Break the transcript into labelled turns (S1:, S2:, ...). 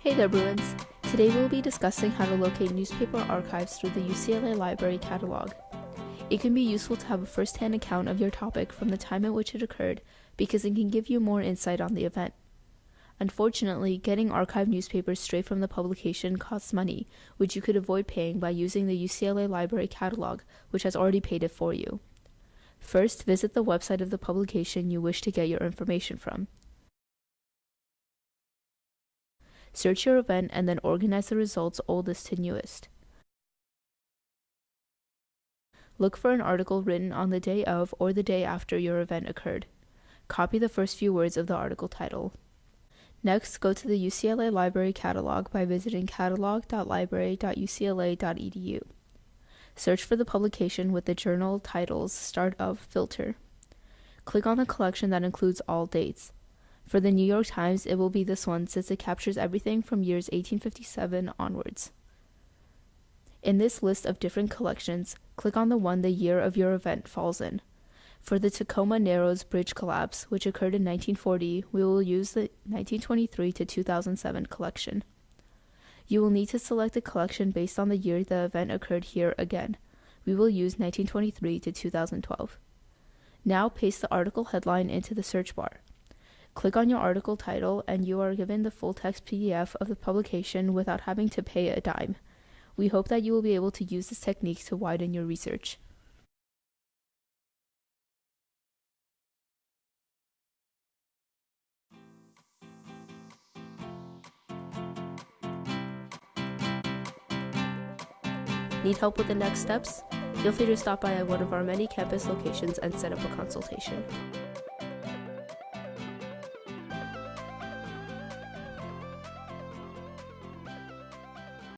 S1: Hey there, Bruins! Today we'll be discussing how to locate newspaper archives through the UCLA Library Catalog. It can be useful to have a first hand account of your topic from the time at which it occurred because it can give you more insight on the event. Unfortunately, getting archived newspapers straight from the publication costs money, which you could avoid paying by using the UCLA Library Catalog, which has already paid it for you. First, visit the website of the publication you wish to get your information from. Search your event and then organize the results oldest to newest. Look for an article written on the day of or the day after your event occurred. Copy the first few words of the article title. Next, go to the UCLA Library Catalog by visiting catalog.library.ucla.edu. Search for the publication with the journal title's start of filter. Click on the collection that includes all dates. For the New York Times, it will be this one since it captures everything from years 1857 onwards. In this list of different collections, click on the one the year of your event falls in. For the Tacoma Narrows Bridge collapse, which occurred in 1940, we will use the 1923 to 2007 collection. You will need to select a collection based on the year the event occurred here again. We will use 1923 to 2012. Now paste the article headline into the search bar. Click on your article title and you are given the full text PDF of the publication without having to pay a dime. We hope that you will be able to use this technique to widen your research. Need help with the next steps? Feel free to stop by at one of our many campus locations and set up a consultation.